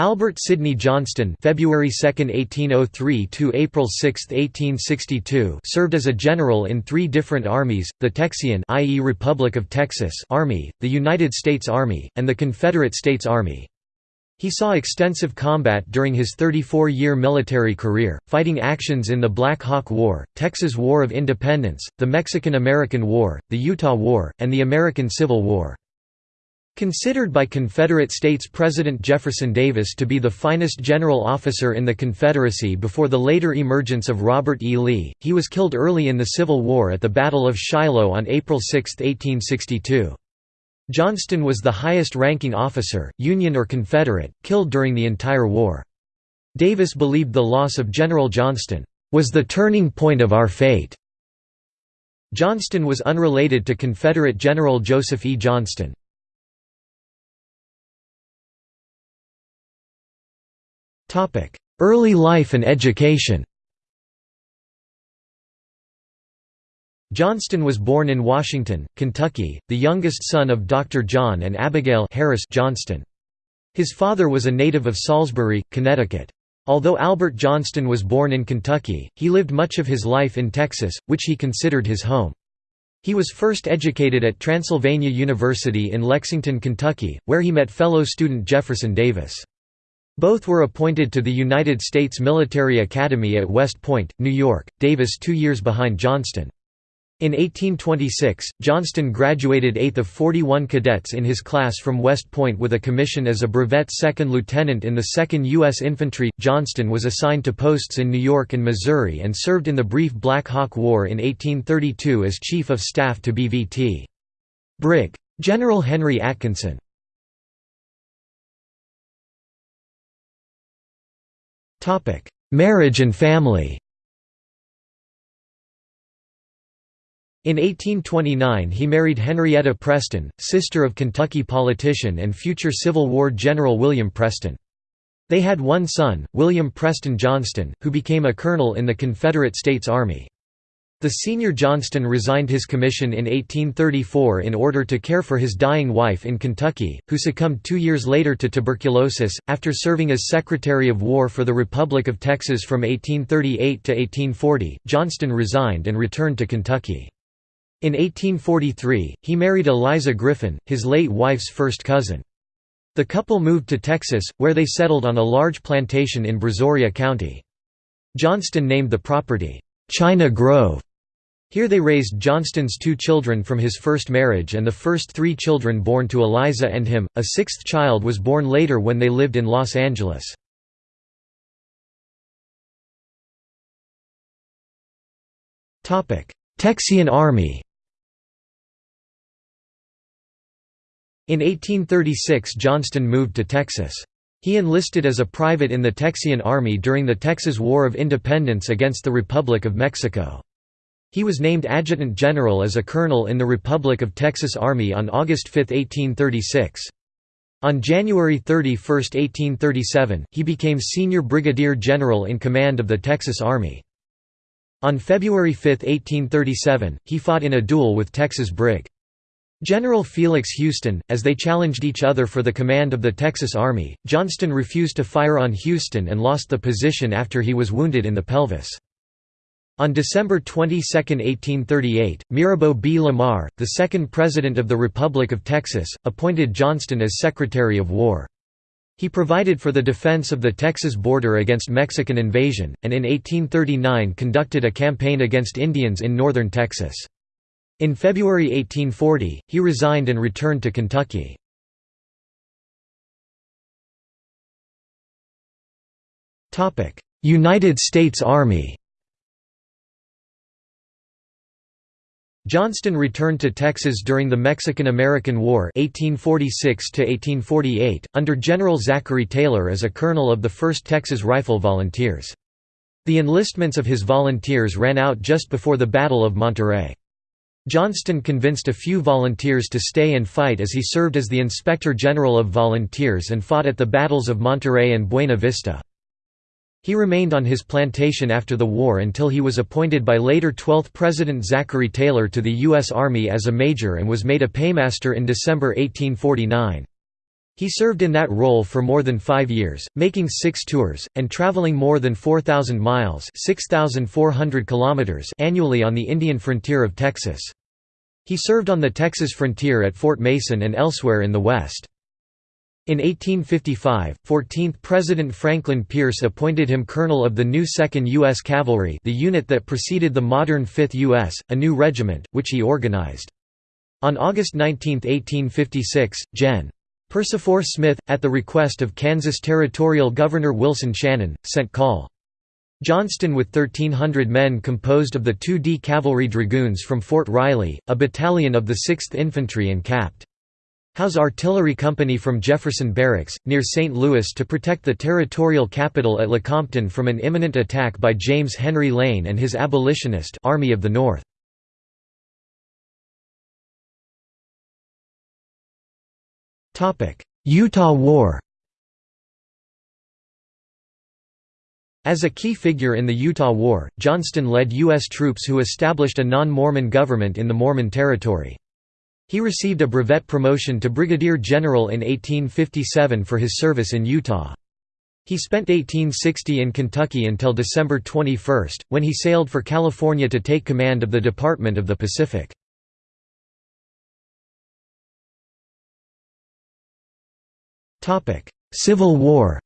Albert Sidney Johnston February 2, 1803 to April 6, 1862 served as a general in three different armies, the Texian i.e. Republic of Texas Army, the United States Army, and the Confederate States Army. He saw extensive combat during his 34-year military career, fighting actions in the Black Hawk War, Texas War of Independence, the Mexican–American War, the Utah War, and the American Civil War. Considered by Confederate States President Jefferson Davis to be the finest general officer in the Confederacy before the later emergence of Robert E. Lee, he was killed early in the Civil War at the Battle of Shiloh on April 6, 1862. Johnston was the highest-ranking officer, Union or Confederate, killed during the entire war. Davis believed the loss of General Johnston, "...was the turning point of our fate." Johnston was unrelated to Confederate General Joseph E. Johnston. Early life and education Johnston was born in Washington, Kentucky, the youngest son of Dr. John and Abigail Harris Johnston. His father was a native of Salisbury, Connecticut. Although Albert Johnston was born in Kentucky, he lived much of his life in Texas, which he considered his home. He was first educated at Transylvania University in Lexington, Kentucky, where he met fellow student Jefferson Davis. Both were appointed to the United States Military Academy at West Point, New York, Davis two years behind Johnston. In 1826, Johnston graduated eighth of 41 cadets in his class from West Point with a commission as a brevet second lieutenant in the 2nd U.S. Infantry. Johnston was assigned to posts in New York and Missouri and served in the brief Black Hawk War in 1832 as Chief of Staff to BVT. Brig. General Henry Atkinson. Marriage and family In 1829 he married Henrietta Preston, sister of Kentucky politician and future Civil War General William Preston. They had one son, William Preston Johnston, who became a colonel in the Confederate States Army. The senior Johnston resigned his commission in 1834 in order to care for his dying wife in Kentucky, who succumbed two years later to tuberculosis. After serving as Secretary of War for the Republic of Texas from 1838 to 1840, Johnston resigned and returned to Kentucky. In 1843, he married Eliza Griffin, his late wife's first cousin. The couple moved to Texas, where they settled on a large plantation in Brazoria County. Johnston named the property, China Grove, here they raised Johnston's two children from his first marriage and the first three children born to Eliza and him, a sixth child was born later when they lived in Los Angeles. Texian Army In 1836 Johnston moved to Texas. He enlisted as a private in the Texian Army during the Texas War of Independence against the Republic of Mexico. He was named adjutant general as a colonel in the Republic of Texas Army on August 5, 1836. On January 31, 1837, he became senior brigadier general in command of the Texas Army. On February 5, 1837, he fought in a duel with Texas Brig. General Felix Houston, as they challenged each other for the command of the Texas Army, Johnston refused to fire on Houston and lost the position after he was wounded in the pelvis. On December 22, 1838, Mirabeau B. Lamar, the second President of the Republic of Texas, appointed Johnston as Secretary of War. He provided for the defense of the Texas border against Mexican invasion, and in 1839 conducted a campaign against Indians in northern Texas. In February 1840, he resigned and returned to Kentucky. United States Army Johnston returned to Texas during the Mexican–American War 1846 under General Zachary Taylor as a colonel of the 1st Texas Rifle Volunteers. The enlistments of his volunteers ran out just before the Battle of Monterrey. Johnston convinced a few volunteers to stay and fight as he served as the Inspector General of Volunteers and fought at the battles of Monterrey and Buena Vista. He remained on his plantation after the war until he was appointed by later 12th President Zachary Taylor to the U.S. Army as a major and was made a paymaster in December 1849. He served in that role for more than five years, making six tours, and traveling more than 4,000 miles 6,400 kilometers annually on the Indian frontier of Texas. He served on the Texas frontier at Fort Mason and elsewhere in the West. In 1855, 14th President Franklin Pierce appointed him colonel of the new 2nd U.S. Cavalry the unit that preceded the modern 5th U.S., a new regiment, which he organized. On August 19, 1856, Gen. Persifor Smith, at the request of Kansas Territorial Governor Wilson Shannon, sent Col. Johnston with 1,300 men composed of the 2D Cavalry Dragoons from Fort Riley, a battalion of the 6th Infantry and Capt. Howe's Artillery Company from Jefferson Barracks, near St. Louis to protect the territorial capital at Lecompton from an imminent attack by James Henry Lane and his abolitionist Army of the North. Utah War As a key figure in the Utah War, Johnston led U.S. troops who established a non-Mormon government in the Mormon Territory. He received a brevet promotion to brigadier general in 1857 for his service in Utah. He spent 1860 in Kentucky until December 21, when he sailed for California to take command of the Department of the Pacific. Civil War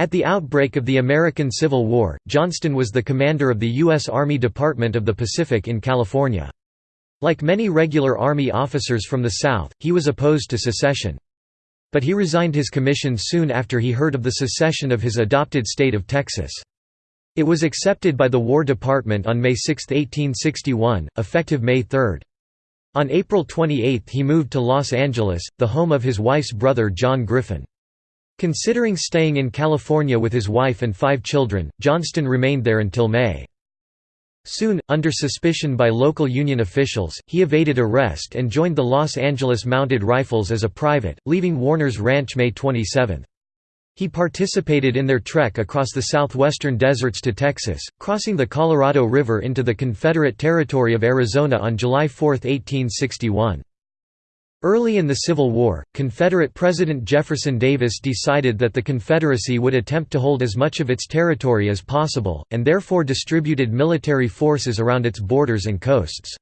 At the outbreak of the American Civil War, Johnston was the commander of the U.S. Army Department of the Pacific in California. Like many regular Army officers from the South, he was opposed to secession. But he resigned his commission soon after he heard of the secession of his adopted state of Texas. It was accepted by the War Department on May 6, 1861, effective May 3. On April 28 he moved to Los Angeles, the home of his wife's brother John Griffin. Considering staying in California with his wife and five children, Johnston remained there until May. Soon, under suspicion by local Union officials, he evaded arrest and joined the Los Angeles Mounted Rifles as a private, leaving Warner's Ranch May 27. He participated in their trek across the southwestern deserts to Texas, crossing the Colorado River into the Confederate territory of Arizona on July 4, 1861. Early in the Civil War, Confederate President Jefferson Davis decided that the Confederacy would attempt to hold as much of its territory as possible, and therefore distributed military forces around its borders and coasts.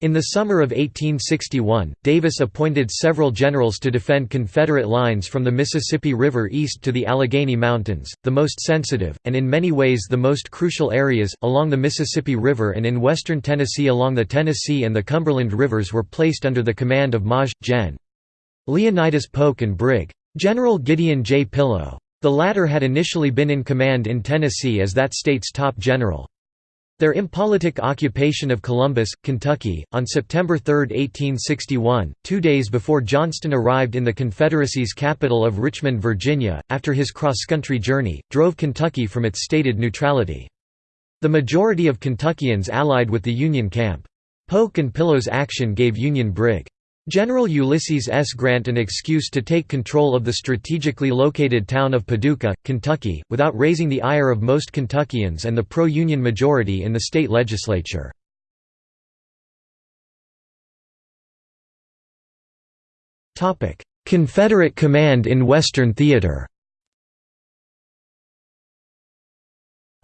In the summer of 1861, Davis appointed several generals to defend Confederate lines from the Mississippi River east to the Allegheny Mountains, the most sensitive, and in many ways the most crucial areas, along the Mississippi River and in western Tennessee along the Tennessee and the Cumberland Rivers were placed under the command of Maj. Gen. Leonidas Polk and Brig. General Gideon J. Pillow. The latter had initially been in command in Tennessee as that state's top general. Their impolitic occupation of Columbus, Kentucky, on September 3, 1861, two days before Johnston arrived in the Confederacy's capital of Richmond, Virginia, after his cross-country journey, drove Kentucky from its stated neutrality. The majority of Kentuckians allied with the Union camp. Polk and Pillow's action gave Union Brig. General Ulysses S. Grant an excuse to take control of the strategically located town of Paducah, Kentucky, without raising the ire of most Kentuckians and the pro-Union majority in the state legislature. Confederate command in Western Theater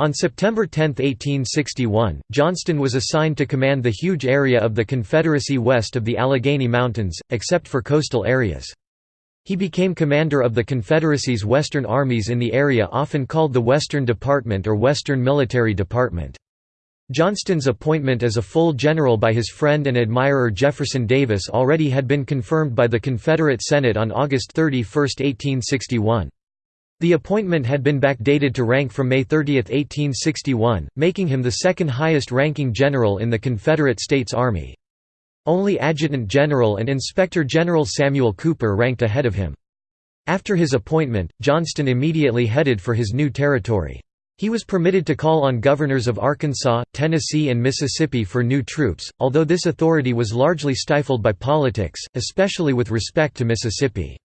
On September 10, 1861, Johnston was assigned to command the huge area of the Confederacy west of the Allegheny Mountains, except for coastal areas. He became commander of the Confederacy's western armies in the area often called the Western Department or Western Military Department. Johnston's appointment as a full general by his friend and admirer Jefferson Davis already had been confirmed by the Confederate Senate on August 31, 1861. The appointment had been backdated to rank from May 30, 1861, making him the second highest ranking general in the Confederate States Army. Only Adjutant General and Inspector General Samuel Cooper ranked ahead of him. After his appointment, Johnston immediately headed for his new territory. He was permitted to call on governors of Arkansas, Tennessee and Mississippi for new troops, although this authority was largely stifled by politics, especially with respect to Mississippi.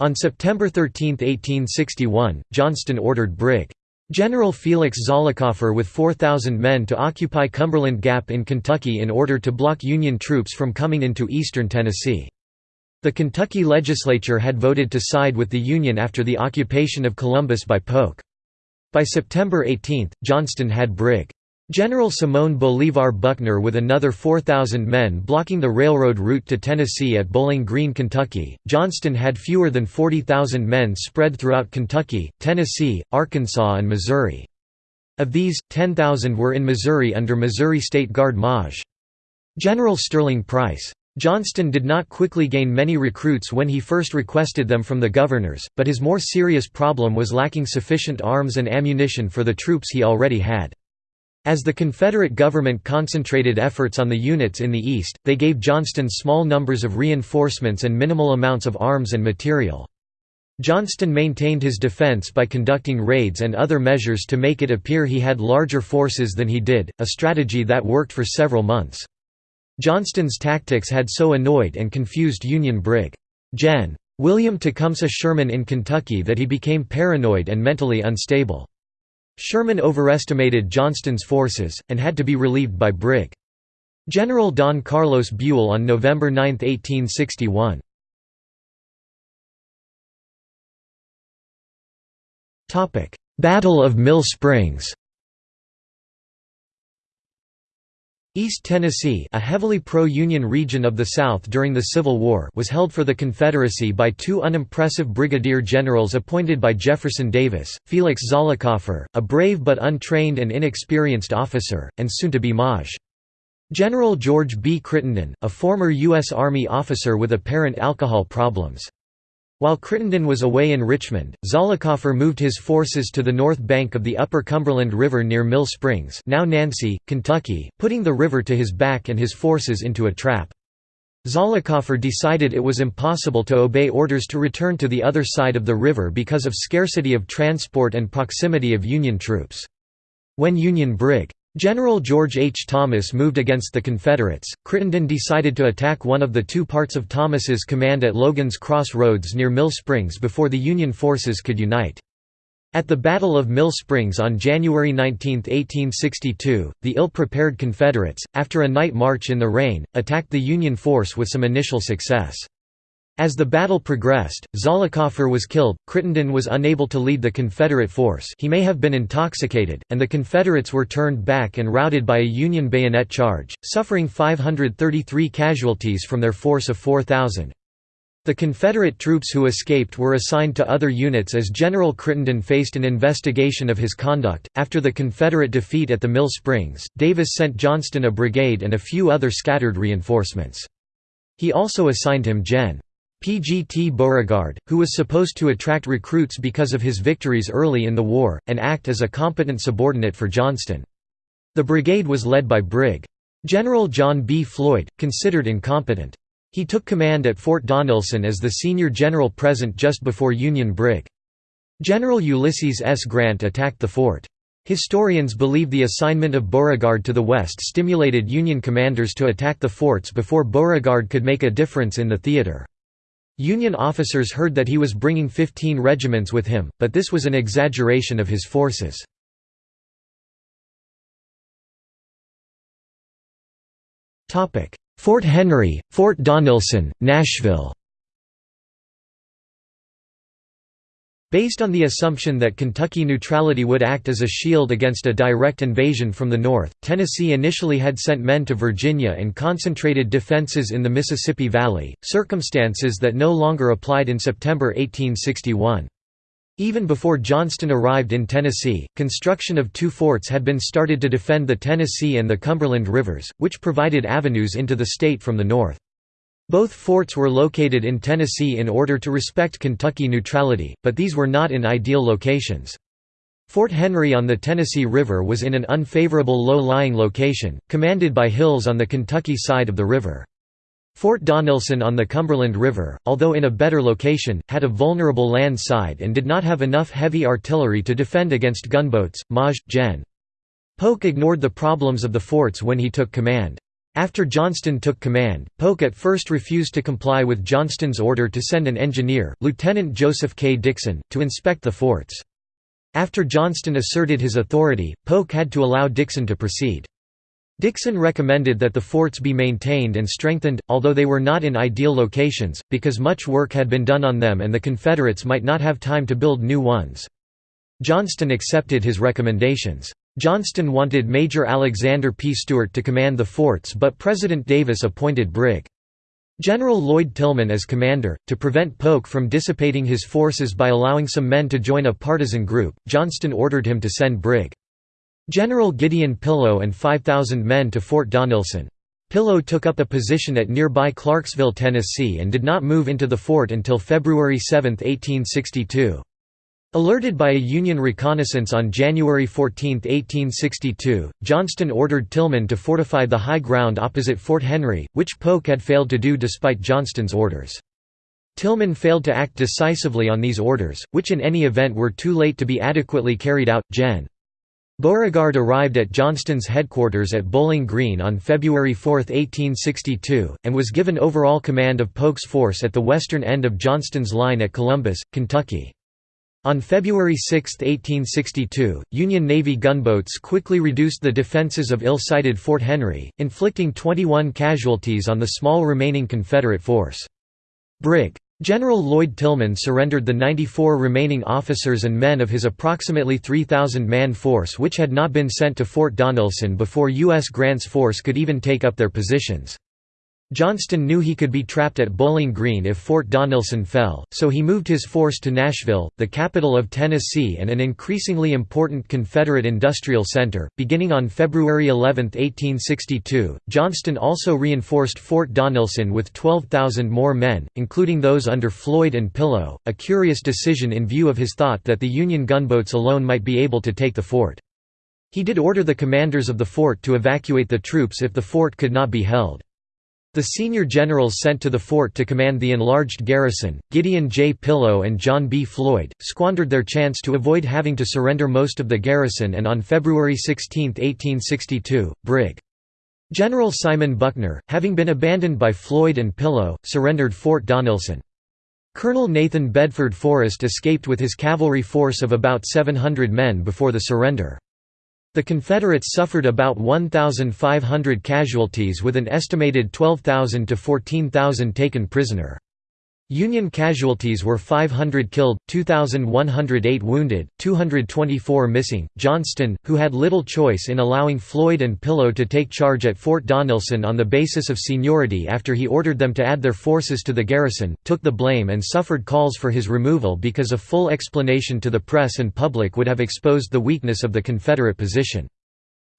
On September 13, 1861, Johnston ordered Brig. General Felix Zollicoffer with 4,000 men to occupy Cumberland Gap in Kentucky in order to block Union troops from coming into eastern Tennessee. The Kentucky legislature had voted to side with the Union after the occupation of Columbus by Polk. By September 18, Johnston had Brig. General Simón Bolívar Buckner with another 4,000 men blocking the railroad route to Tennessee at Bowling Green, Kentucky. Johnston had fewer than 40,000 men spread throughout Kentucky, Tennessee, Arkansas, and Missouri. Of these, 10,000 were in Missouri under Missouri State Guard Maj. General Sterling Price. Johnston did not quickly gain many recruits when he first requested them from the governors, but his more serious problem was lacking sufficient arms and ammunition for the troops he already had. As the Confederate government concentrated efforts on the units in the East, they gave Johnston small numbers of reinforcements and minimal amounts of arms and material. Johnston maintained his defense by conducting raids and other measures to make it appear he had larger forces than he did, a strategy that worked for several months. Johnston's tactics had so annoyed and confused Union Brig. Gen. William Tecumseh Sherman in Kentucky that he became paranoid and mentally unstable. Sherman overestimated Johnston's forces, and had to be relieved by Brig. General Don Carlos Buell on November 9, 1861. Battle of Mill Springs East Tennessee a heavily pro-Union region of the South during the Civil War was held for the Confederacy by two unimpressive brigadier generals appointed by Jefferson Davis, Felix Zollicoffer, a brave but untrained and inexperienced officer, and soon-to-be Maj. General George B. Crittenden, a former U.S. Army officer with apparent alcohol problems. While Crittenden was away in Richmond, Zollicoffer moved his forces to the north bank of the upper Cumberland River near Mill Springs now Nancy, Kentucky, putting the river to his back and his forces into a trap. Zollicoffer decided it was impossible to obey orders to return to the other side of the river because of scarcity of transport and proximity of Union troops. When Union Brig. General George H. Thomas moved against the Confederates. Crittenden decided to attack one of the two parts of Thomas's command at Logan's Cross Roads near Mill Springs before the Union forces could unite. At the Battle of Mill Springs on January 19, 1862, the ill-prepared Confederates, after a night march in the rain, attacked the Union force with some initial success. As the battle progressed, Zollicoffer was killed, Crittenden was unable to lead the Confederate force he may have been intoxicated, and the Confederates were turned back and routed by a Union bayonet charge, suffering 533 casualties from their force of 4,000. The Confederate troops who escaped were assigned to other units as General Crittenden faced an investigation of his conduct. After the Confederate defeat at the Mill Springs, Davis sent Johnston a brigade and a few other scattered reinforcements. He also assigned him Gen. P.G.T. Beauregard, who was supposed to attract recruits because of his victories early in the war, and act as a competent subordinate for Johnston. The brigade was led by Brig. General John B. Floyd, considered incompetent. He took command at Fort Donelson as the senior general present just before Union Brig. General Ulysses S. Grant attacked the fort. Historians believe the assignment of Beauregard to the west stimulated Union commanders to attack the forts before Beauregard could make a difference in the theater. Union officers heard that he was bringing 15 regiments with him, but this was an exaggeration of his forces. Fort Henry, Fort Donelson, Nashville Based on the assumption that Kentucky neutrality would act as a shield against a direct invasion from the north, Tennessee initially had sent men to Virginia and concentrated defenses in the Mississippi Valley, circumstances that no longer applied in September 1861. Even before Johnston arrived in Tennessee, construction of two forts had been started to defend the Tennessee and the Cumberland rivers, which provided avenues into the state from the north. Both forts were located in Tennessee in order to respect Kentucky neutrality, but these were not in ideal locations. Fort Henry on the Tennessee River was in an unfavorable low-lying location, commanded by hills on the Kentucky side of the river. Fort Donelson on the Cumberland River, although in a better location, had a vulnerable land side and did not have enough heavy artillery to defend against gunboats. Maj. Gen. Polk ignored the problems of the forts when he took command. After Johnston took command, Polk at first refused to comply with Johnston's order to send an engineer, Lieutenant Joseph K. Dixon, to inspect the forts. After Johnston asserted his authority, Polk had to allow Dixon to proceed. Dixon recommended that the forts be maintained and strengthened, although they were not in ideal locations, because much work had been done on them and the Confederates might not have time to build new ones. Johnston accepted his recommendations. Johnston wanted Major Alexander P. Stewart to command the forts but President Davis appointed Brig. General Lloyd Tilghman as commander, to prevent Polk from dissipating his forces by allowing some men to join a partisan group, Johnston ordered him to send Brig. General Gideon Pillow and 5,000 men to Fort Donelson. Pillow took up a position at nearby Clarksville, Tennessee and did not move into the fort until February 7, 1862. Alerted by a Union reconnaissance on January 14, 1862, Johnston ordered Tilghman to fortify the high ground opposite Fort Henry, which Polk had failed to do despite Johnston's orders. Tilghman failed to act decisively on these orders, which in any event were too late to be adequately carried out. Gen. Beauregard arrived at Johnston's headquarters at Bowling Green on February 4, 1862, and was given overall command of Polk's force at the western end of Johnston's line at Columbus, Kentucky. On February 6, 1862, Union Navy gunboats quickly reduced the defenses of ill-sited Fort Henry, inflicting 21 casualties on the small remaining Confederate force. Brig. General Lloyd Tilghman surrendered the 94 remaining officers and men of his approximately 3,000-man force which had not been sent to Fort Donelson before U.S. Grant's force could even take up their positions. Johnston knew he could be trapped at Bowling Green if Fort Donelson fell, so he moved his force to Nashville, the capital of Tennessee and an increasingly important Confederate industrial center. Beginning on February 11, 1862, Johnston also reinforced Fort Donelson with 12,000 more men, including those under Floyd and Pillow, a curious decision in view of his thought that the Union gunboats alone might be able to take the fort. He did order the commanders of the fort to evacuate the troops if the fort could not be held. The senior generals sent to the fort to command the enlarged garrison, Gideon J. Pillow and John B. Floyd, squandered their chance to avoid having to surrender most of the garrison and on February 16, 1862, Brig. General Simon Buckner, having been abandoned by Floyd and Pillow, surrendered Fort Donelson. Colonel Nathan Bedford Forrest escaped with his cavalry force of about 700 men before the surrender. The Confederates suffered about 1,500 casualties with an estimated 12,000 to 14,000 taken prisoner. Union casualties were 500 killed, 2,108 wounded, 224 missing. Johnston, who had little choice in allowing Floyd and Pillow to take charge at Fort Donelson on the basis of seniority after he ordered them to add their forces to the garrison, took the blame and suffered calls for his removal because a full explanation to the press and public would have exposed the weakness of the Confederate position.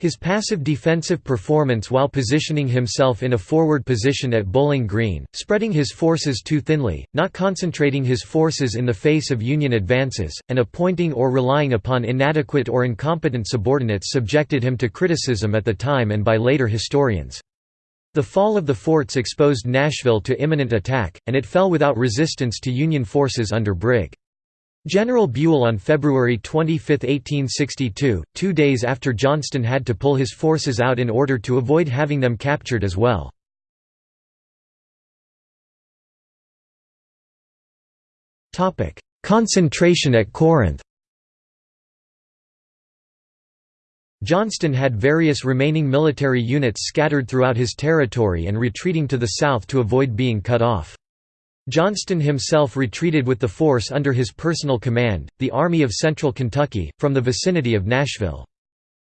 His passive defensive performance while positioning himself in a forward position at Bowling Green, spreading his forces too thinly, not concentrating his forces in the face of Union advances, and appointing or relying upon inadequate or incompetent subordinates subjected him to criticism at the time and by later historians. The fall of the forts exposed Nashville to imminent attack, and it fell without resistance to Union forces under Brig. General Buell on February 25, 1862, two days after Johnston had to pull his forces out in order to avoid having them captured as well. Concentration at Corinth Johnston had various remaining military units scattered throughout his territory and retreating to the south to avoid being cut off. Johnston himself retreated with the force under his personal command, the Army of Central Kentucky, from the vicinity of Nashville.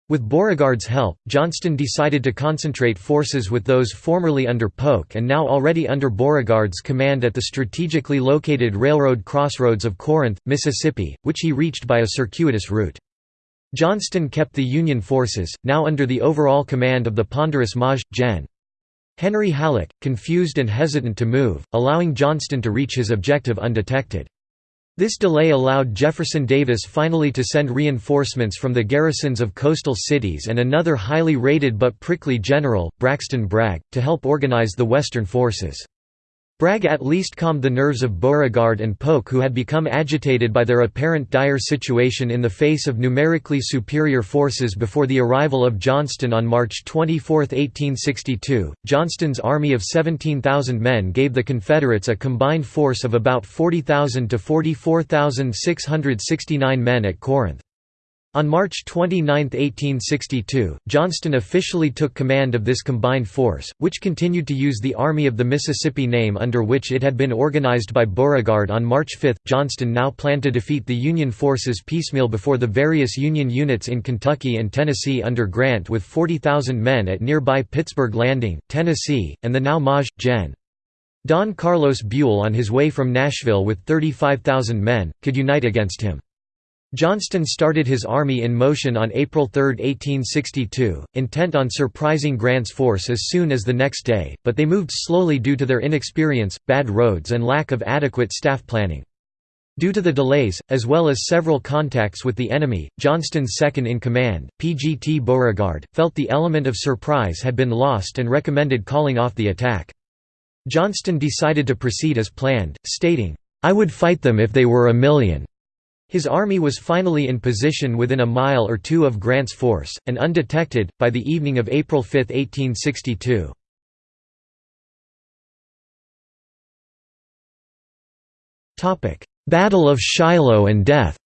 With Beauregard's help, Johnston decided to concentrate forces with those formerly under Polk and now already under Beauregard's command at the strategically located railroad crossroads of Corinth, Mississippi, which he reached by a circuitous route. Johnston kept the Union forces, now under the overall command of the ponderous Maj. Gen. Henry Halleck, confused and hesitant to move, allowing Johnston to reach his objective undetected. This delay allowed Jefferson Davis finally to send reinforcements from the garrisons of coastal cities and another highly rated but prickly general, Braxton Bragg, to help organize the Western forces. Bragg at least calmed the nerves of Beauregard and Polk who had become agitated by their apparent dire situation in the face of numerically superior forces before the arrival of Johnston on March 24, 1862. Johnston's army of 17,000 men gave the Confederates a combined force of about 40,000 to 44,669 men at Corinth. On March 29, 1862, Johnston officially took command of this combined force, which continued to use the Army of the Mississippi name under which it had been organized by Beauregard on March 5. Johnston now planned to defeat the Union forces piecemeal before the various Union units in Kentucky and Tennessee under Grant with 40,000 men at nearby Pittsburg Landing, Tennessee, and the now Maj. Gen. Don Carlos Buell on his way from Nashville with 35,000 men, could unite against him. Johnston started his army in motion on April 3, 1862, intent on surprising Grant's force as soon as the next day, but they moved slowly due to their inexperience, bad roads and lack of adequate staff planning. Due to the delays, as well as several contacts with the enemy, Johnston's second-in-command, P.G.T. Beauregard, felt the element of surprise had been lost and recommended calling off the attack. Johnston decided to proceed as planned, stating, "'I would fight them if they were a million. His army was finally in position within a mile or two of Grant's force, and undetected, by the evening of April 5, 1862. Battle of Shiloh and death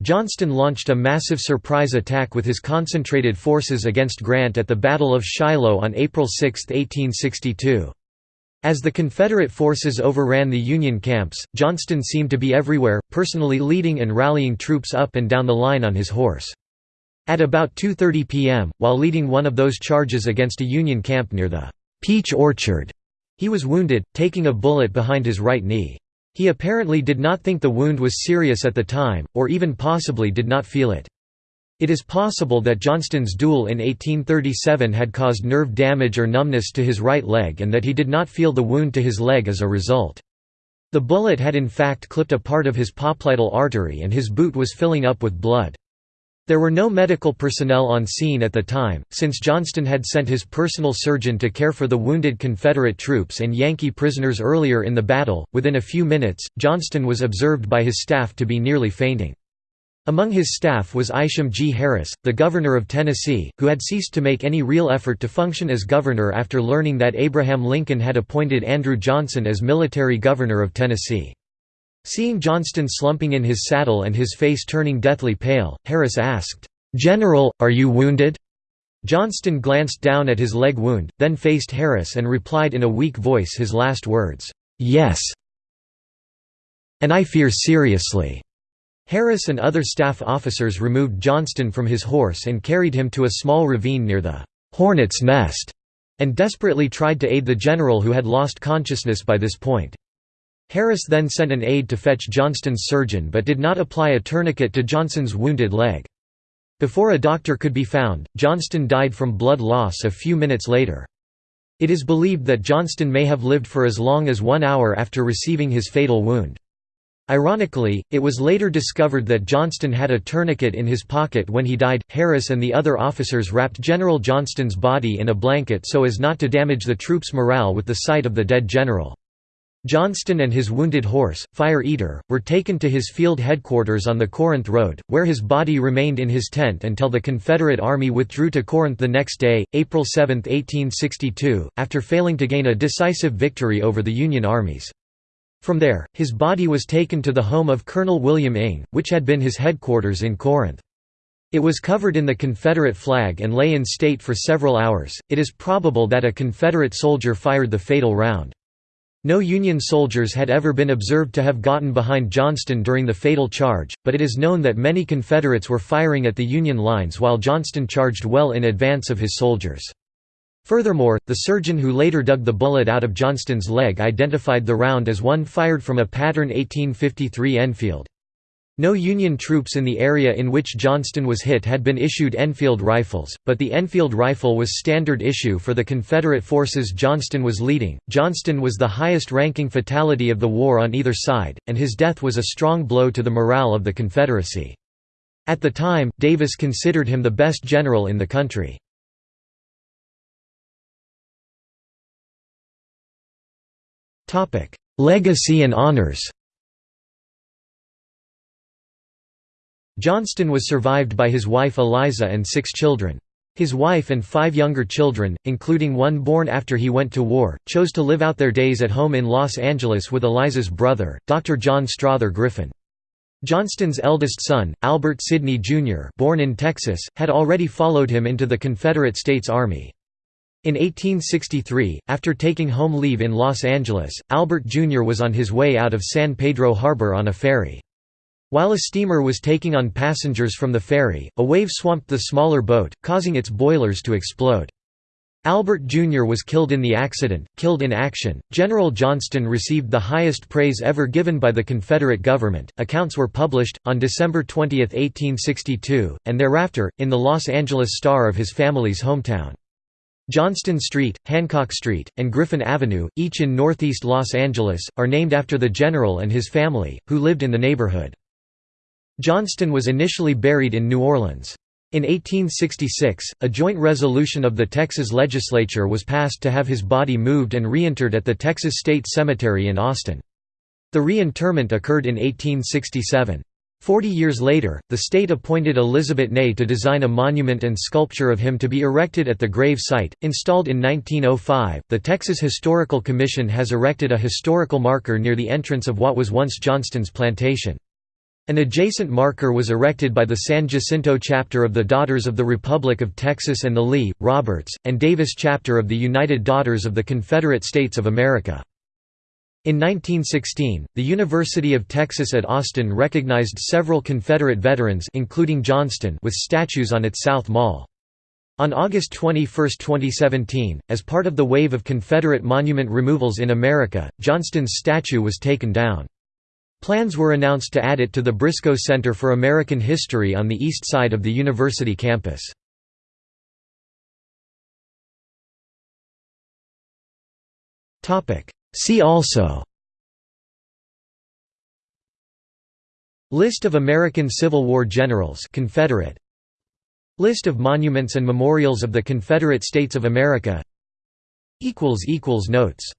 Johnston launched a massive surprise attack with his concentrated forces against Grant at the Battle of Shiloh on April 6, 1862. As the Confederate forces overran the Union camps, Johnston seemed to be everywhere, personally leading and rallying troops up and down the line on his horse. At about 2.30 p.m., while leading one of those charges against a Union camp near the Peach Orchard, he was wounded, taking a bullet behind his right knee. He apparently did not think the wound was serious at the time, or even possibly did not feel it. It is possible that Johnston's duel in 1837 had caused nerve damage or numbness to his right leg and that he did not feel the wound to his leg as a result. The bullet had in fact clipped a part of his popliteal artery and his boot was filling up with blood. There were no medical personnel on scene at the time, since Johnston had sent his personal surgeon to care for the wounded Confederate troops and Yankee prisoners earlier in the battle. Within a few minutes, Johnston was observed by his staff to be nearly fainting. Among his staff was Isham G. Harris, the governor of Tennessee, who had ceased to make any real effort to function as governor after learning that Abraham Lincoln had appointed Andrew Johnson as military governor of Tennessee. Seeing Johnston slumping in his saddle and his face turning deathly pale, Harris asked, "'General, are you wounded?' Johnston glanced down at his leg wound, then faced Harris and replied in a weak voice his last words, "'Yes. And I fear seriously.' Harris and other staff officers removed Johnston from his horse and carried him to a small ravine near the «Hornet's Nest» and desperately tried to aid the general who had lost consciousness by this point. Harris then sent an aide to fetch Johnston's surgeon but did not apply a tourniquet to Johnston's wounded leg. Before a doctor could be found, Johnston died from blood loss a few minutes later. It is believed that Johnston may have lived for as long as one hour after receiving his fatal wound. Ironically, it was later discovered that Johnston had a tourniquet in his pocket when he died. Harris and the other officers wrapped General Johnston's body in a blanket so as not to damage the troops' morale with the sight of the dead general. Johnston and his wounded horse, Fire Eater, were taken to his field headquarters on the Corinth Road, where his body remained in his tent until the Confederate Army withdrew to Corinth the next day, April 7, 1862, after failing to gain a decisive victory over the Union armies. From there, his body was taken to the home of Colonel William Ing, which had been his headquarters in Corinth. It was covered in the Confederate flag and lay in state for several hours. It is probable that a Confederate soldier fired the fatal round. No Union soldiers had ever been observed to have gotten behind Johnston during the fatal charge, but it is known that many Confederates were firing at the Union lines while Johnston charged well in advance of his soldiers. Furthermore, the surgeon who later dug the bullet out of Johnston's leg identified the round as one fired from a pattern 1853 Enfield. No Union troops in the area in which Johnston was hit had been issued Enfield rifles, but the Enfield rifle was standard issue for the Confederate forces Johnston was leading. Johnston was the highest ranking fatality of the war on either side, and his death was a strong blow to the morale of the Confederacy. At the time, Davis considered him the best general in the country. Legacy and honors Johnston was survived by his wife Eliza and six children. His wife and five younger children, including one born after he went to war, chose to live out their days at home in Los Angeles with Eliza's brother, Dr. John Strother Griffin. Johnston's eldest son, Albert Sidney Jr. born in Texas, had already followed him into the Confederate States Army. In 1863, after taking home leave in Los Angeles, Albert Jr. was on his way out of San Pedro Harbor on a ferry. While a steamer was taking on passengers from the ferry, a wave swamped the smaller boat, causing its boilers to explode. Albert Jr. was killed in the accident, killed in action. General Johnston received the highest praise ever given by the Confederate government. Accounts were published, on December 20, 1862, and thereafter, in the Los Angeles Star of his family's hometown. Johnston Street, Hancock Street, and Griffin Avenue, each in northeast Los Angeles, are named after the general and his family, who lived in the neighborhood. Johnston was initially buried in New Orleans. In 1866, a joint resolution of the Texas legislature was passed to have his body moved and reinterred at the Texas State Cemetery in Austin. The reinterment occurred in 1867. Forty years later, the state appointed Elizabeth Ney to design a monument and sculpture of him to be erected at the grave site. Installed in 1905, the Texas Historical Commission has erected a historical marker near the entrance of what was once Johnston's plantation. An adjacent marker was erected by the San Jacinto chapter of the Daughters of the Republic of Texas and the Lee, Roberts, and Davis chapter of the United Daughters of the Confederate States of America. In 1916, the University of Texas at Austin recognized several Confederate veterans including Johnston with statues on its South Mall. On August 21, 2017, as part of the wave of Confederate monument removals in America, Johnston's statue was taken down. Plans were announced to add it to the Briscoe Center for American History on the east side of the university campus. See also List of American Civil War generals Confederate List of monuments and memorials of the Confederate States of America Notes